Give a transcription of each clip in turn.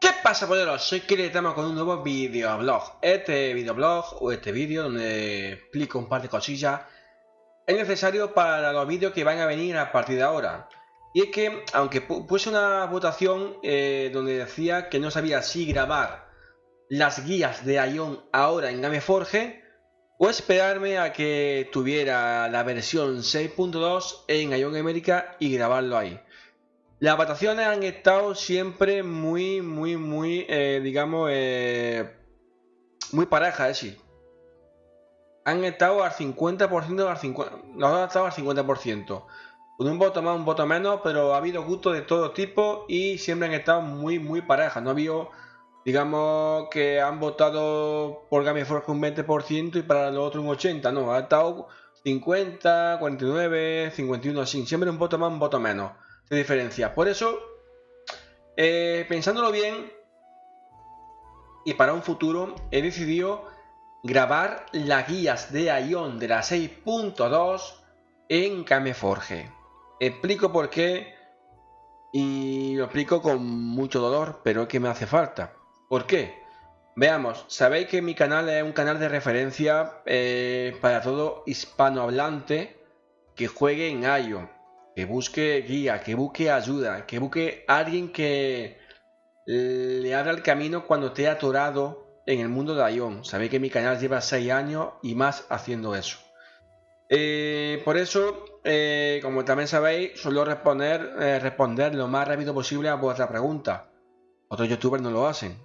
¿Qué pasa, poderos? Soy Kiri estamos con un nuevo videoblog. Este videoblog o este vídeo donde explico un par de cosillas es necesario para los vídeos que van a venir a partir de ahora. Y es que, aunque puse una votación eh, donde decía que no sabía si grabar las guías de Ion ahora en Gameforge o esperarme a que tuviera la versión 6.2 en Ion América y grabarlo ahí. Las votaciones han estado siempre muy, muy, muy, eh, digamos, eh, muy parejas, decir, han estado al 50%, al 50, los han estado al 50%. Con un voto más, un voto menos, pero ha habido gustos de todo tipo y siempre han estado muy, muy parejas. No ha habido, digamos, que han votado por Game Forge un 20% y para los otros un 80%. No, ha estado 50, 49, 51, así. Siempre un voto más, un voto menos de diferencia. Por eso, eh, pensándolo bien, y para un futuro, he decidido grabar las guías de Ion de la 6.2 en Cameforge. Explico por qué y lo explico con mucho dolor, pero es que me hace falta. ¿Por qué? Veamos, sabéis que mi canal es un canal de referencia eh, para todo hispanohablante que juegue en Ion que busque guía, que busque ayuda, que busque alguien que le abra el camino cuando esté atorado en el mundo de Ion. Sabéis que mi canal lleva 6 años y más haciendo eso. Eh, por eso, eh, como también sabéis, suelo responder, eh, responder lo más rápido posible a vuestra pregunta. Otros youtubers no lo hacen.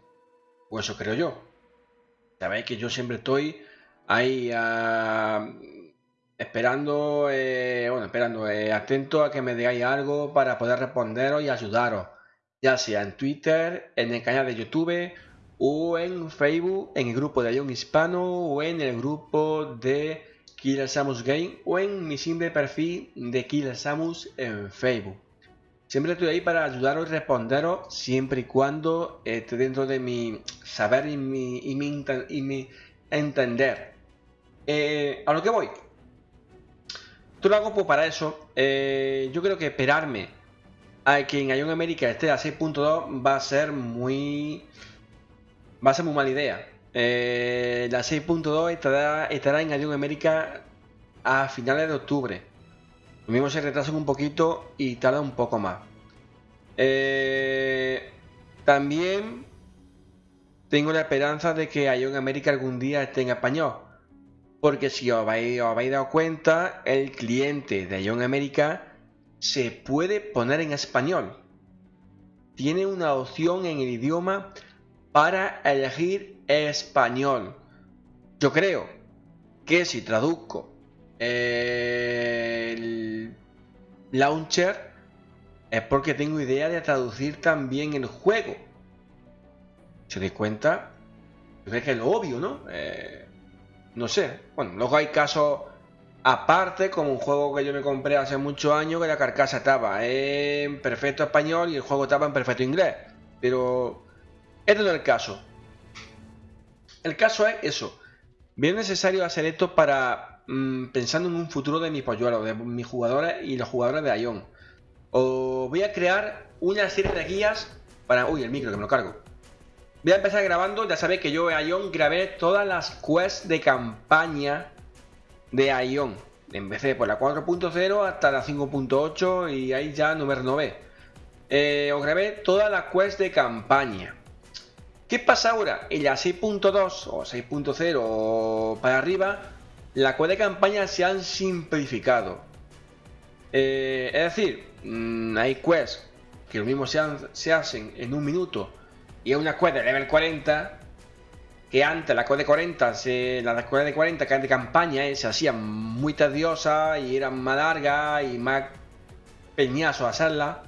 O eso creo yo. Sabéis que yo siempre estoy ahí a esperando, eh, bueno, esperando, eh, atento a que me digáis algo para poder responderos y ayudaros, ya sea en Twitter, en el canal de YouTube o en Facebook, en el grupo de Ion Hispano o en el grupo de Killer Samus Game o en mi simple perfil de Killer Samus en Facebook. Siempre estoy ahí para ayudaros y responderos siempre y cuando esté dentro de mi saber y mi, y mi, entender. Eh, a lo que voy, lo hago pues para eso. Eh, yo creo que esperarme a que en Ion América esté a 6.2 va a ser muy... Va a ser muy mala idea. Eh, la 6.2 estará, estará en Ion América a finales de octubre. Lo mismo se retrasa un poquito y tarda un poco más. Eh, también tengo la esperanza de que Ion América algún día esté en español. Porque si os habéis, dado cuenta, el cliente de Ion América se puede poner en español. Tiene una opción en el idioma para elegir español. Yo creo que si traduzco el launcher es porque tengo idea de traducir también el juego. Os dais cuenta, yo creo que es lo obvio, ¿no? Eh, no sé. Bueno, luego hay casos aparte, como un juego que yo me compré hace muchos años, que la carcasa estaba en perfecto español y el juego estaba en perfecto inglés. Pero este no es el caso. El caso es eso. Bien necesario hacer esto para mm, pensando en un futuro de mis polluelos, de mis jugadores y los jugadores de Ion. O voy a crear una serie de guías para... Uy, el micro que me lo cargo. Voy a empezar grabando, ya sabéis que yo en Ion grabé todas las quests de campaña de Ion. Empecé por la 4.0 hasta la 5.8 y ahí ya no me renové. Eh, os grabé todas las quests de campaña. ¿Qué pasa ahora? En la 6.2 o 6.0 o para arriba, las quests de campaña se han simplificado. Eh, es decir, mm, hay quests que lo mismo se hacen en un minuto y es una quest de level 40 que antes la quest de 40 se, la quest de 40 que de campaña eh, se hacían muy tediosa y eran más largas y más peñazo hacerla.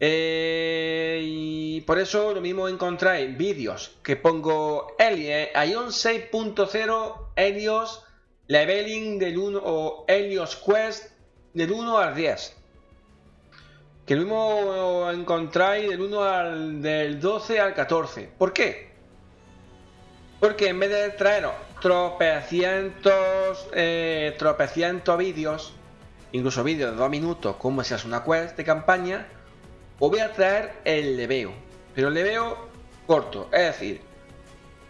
Eh, y por eso lo mismo encontráis vídeos que pongo Helios, Ion 6.0 Helios Leveling del 1 o Helios Quest del 1 al 10 que lo mismo encontráis del 1 al del 12 al 14. ¿Por qué? Porque en vez de traeros tropecientos, eh, tropecientos vídeos, incluso vídeos de 2 minutos, como si es una quest de campaña, os voy a traer el leveo. pero le veo corto. Es decir,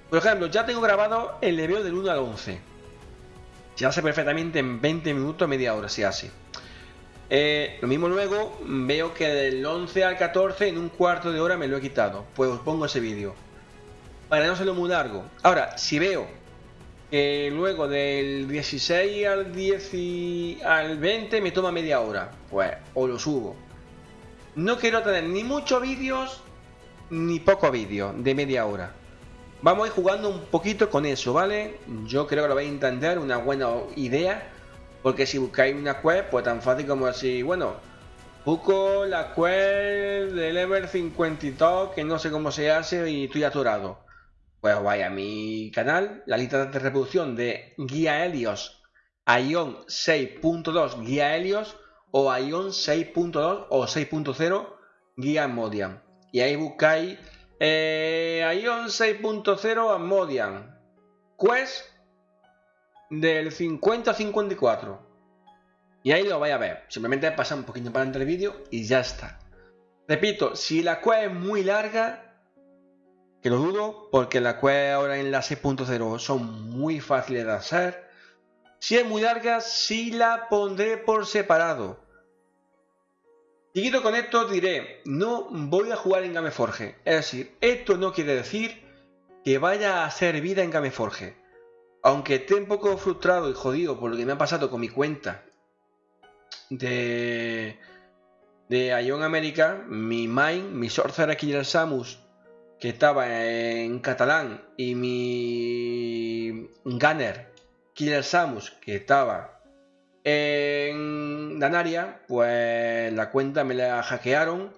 por ejemplo, ya tengo grabado el leveo del 1 al 11. Se hace perfectamente en 20 minutos, media hora, se hace. Eh, lo mismo luego, veo que del 11 al 14 en un cuarto de hora me lo he quitado. Pues os pongo ese vídeo. Para no serlo muy largo. Ahora, si veo que luego del 16 al 10 al 20 me toma media hora, pues o lo subo. No quiero tener ni muchos vídeos ni poco vídeo de media hora. Vamos a ir jugando un poquito con eso, ¿vale? Yo creo que lo vais a entender, una buena idea. Porque si buscáis una web, pues tan fácil como así, bueno, busco la web del Ever 52, que no sé cómo se hace y estoy atorado. Pues vaya a mi canal, la lista de reproducción de Guía Helios Ion 6.2 Guía Helios o Ion 6.2 o 6.0 Guía Modian. Y ahí buscáis eh, Ion 6.0 Modian. Quest del 50 a 54. Y ahí lo vais a ver. Simplemente pasar un poquito para adelante el vídeo y ya está. Repito, si la quest es muy larga, que lo dudo, porque la quest ahora en la 6.0 son muy fáciles de hacer. Si es muy larga, sí la pondré por separado. Seguido con esto diré, no voy a jugar en Gameforge. Es decir, esto no quiere decir que vaya a hacer vida en Gameforge. Aunque esté un poco frustrado y jodido por lo que me ha pasado con mi cuenta de, de Ion America, mi main, mi Sorcerer Killer Samus, que estaba en catalán, y mi Gunner Killer Samus, que estaba en Danaria, pues la cuenta me la hackearon.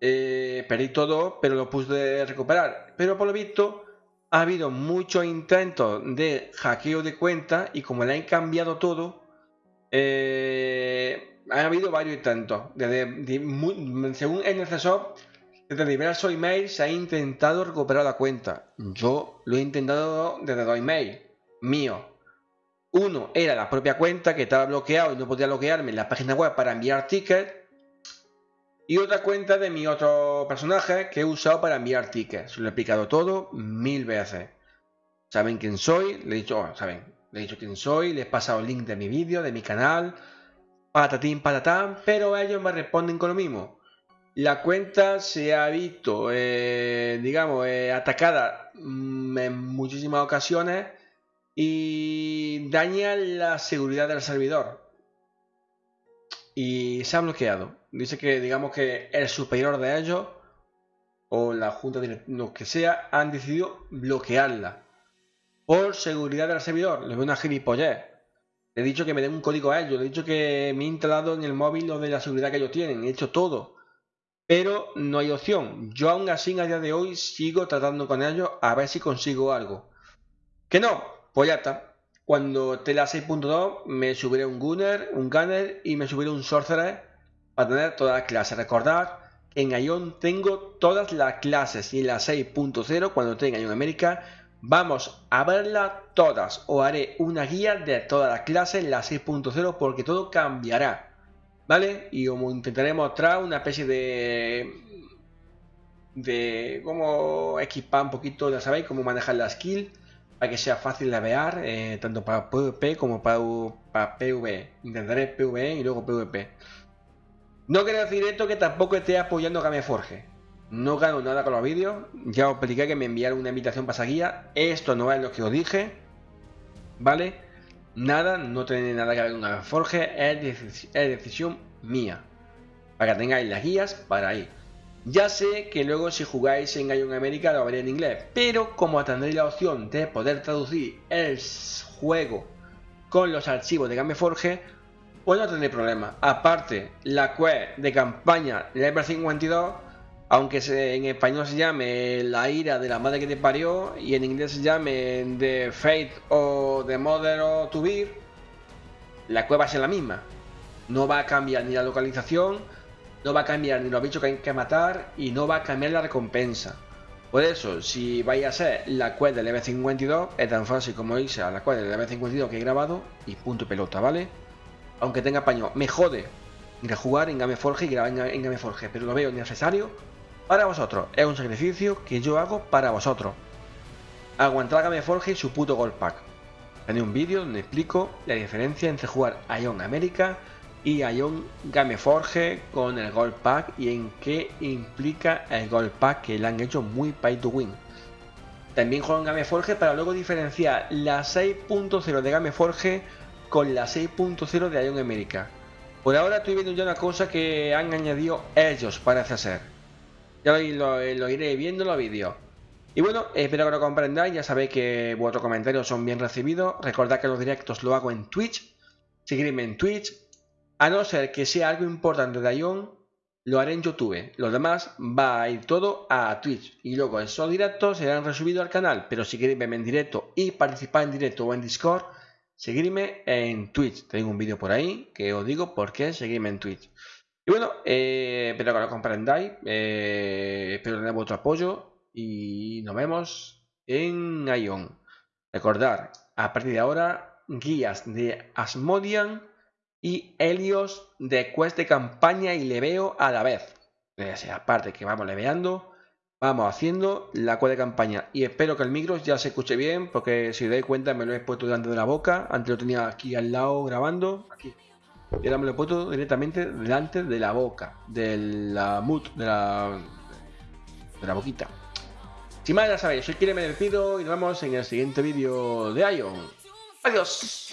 Eh, perdí todo, pero lo pude recuperar. Pero por lo visto ha habido muchos intentos de hackeo de cuenta y como le han cambiado todo, eh, ha habido varios intentos. Desde, según NCSoft, desde diversos emails se ha intentado recuperar la cuenta. Yo lo he intentado desde dos emails míos. Uno era la propia cuenta que estaba bloqueado y no podía bloquearme en la página web para enviar tickets. Y otra cuenta de mi otro personaje que he usado para enviar tickets. Lo he explicado todo mil veces. Saben quién soy, le he dicho, oh, saben, le he dicho quién soy, les he pasado el link de mi vídeo, de mi canal, patatín, patatán, pero ellos me responden con lo mismo. La cuenta se ha visto, eh, digamos, eh, atacada mm, en muchísimas ocasiones y daña la seguridad del servidor. Y se ha bloqueado dice que digamos que el superior de ellos o la junta de lo que sea han decidido bloquearla por seguridad del servidor. Le veo una gilipollez. Le he dicho que me den un código a ellos. Le he dicho que me he instalado en el móvil lo de la seguridad que ellos tienen. He hecho todo. Pero no hay opción. Yo aún así a día de hoy sigo tratando con ellos a ver si consigo algo. Que no, pues ya está. Cuando esté la 6.2 me subiré un Gunner, un Gunner y me subiré un Sorcerer para tener todas las clases. Recordad que en Ion tengo todas las clases y en la 6.0 cuando tenga Ion América vamos a verlas todas o haré una guía de todas las clases en la 6.0 porque todo cambiará. ¿Vale? Y como intentaré mostrar una especie de de cómo equipar un poquito, ya sabéis, cómo manejar la skill para que sea fácil de ver, eh, tanto para PvP como para, para PvE. Intentaré PvE y luego PvP. No quiero decir esto que tampoco esté apoyando a Gameforge. No gano nada con los vídeos. Ya os expliqué que me enviaron una invitación para esa guía. Esto no es lo que os dije. ¿Vale? Nada, no tiene nada que ver con Gameforge. Es, es decisión mía. Para que tengáis las guías para ahí. Ya sé que luego si jugáis en Ion América lo veré en inglés. Pero como tendréis la opción de poder traducir el juego con los archivos de Gameforge pues no tendré problema. Aparte, la quest de campaña Level 52, aunque en español se llame La ira de la madre que te parió y en inglés se llame The Fate o The Mother of To Be, la quest va a ser la misma. No va a cambiar ni la localización, no va a cambiar ni los bichos que hay que matar y no va a cambiar la recompensa. Por eso, si vais a hacer la quest del level 52, es tan fácil como irse a la quest del level 52 que he grabado y punto pelota, ¿vale? aunque tenga paño, me jode ir a jugar en Gameforge y grabar en, Gameforge, pero lo veo necesario para vosotros. Es un sacrificio que yo hago para vosotros. Aguantar a Game Forge y su puto Gold Pack. Tenéis un vídeo donde explico la diferencia entre jugar Ion América y Ion Game Forge con el Gold Pack y en qué implica el Gold Pack que le han hecho muy pay to win. También juego en Game Forge para luego diferenciar la 6.0 de Game Forge con la 6.0 de Ion América. Por ahora estoy viendo ya una cosa que han añadido ellos, parece ser. Ya lo, lo iré viendo en los vídeos. Y bueno, espero que lo comprendáis, ya sabéis que vuestros comentarios son bien recibidos. Recordad que los directos lo hago en Twitch. Seguidme en Twitch. A no ser que sea algo importante de Ion, lo haré en YouTube. Lo demás va a ir todo a Twitch. Y luego esos directos serán resubidos al canal. Pero si queréis verme en directo y participar en directo o en Discord, seguidme en Twitch. Tengo un vídeo por ahí que os digo por qué seguirme en Twitch. Y bueno, eh, espero que lo comprendáis. Eh, espero tener vuestro apoyo y nos vemos en Ion. Recordar, a partir de ahora, guías de Asmodian y Helios de quest de campaña y leveo a la vez. aparte que vamos leveando, vamos haciendo la quest de campaña. Y espero que el micro ya se escuche bien, porque si os dais cuenta me lo he puesto delante de la boca. Antes lo tenía aquí al lado grabando. Aquí. Y ahora me lo he puesto directamente delante de la boca, de la mut, de la, de la boquita. Sin más, ya sabéis, soy Kire, me despido y nos vemos en el siguiente vídeo de Ion. Adiós.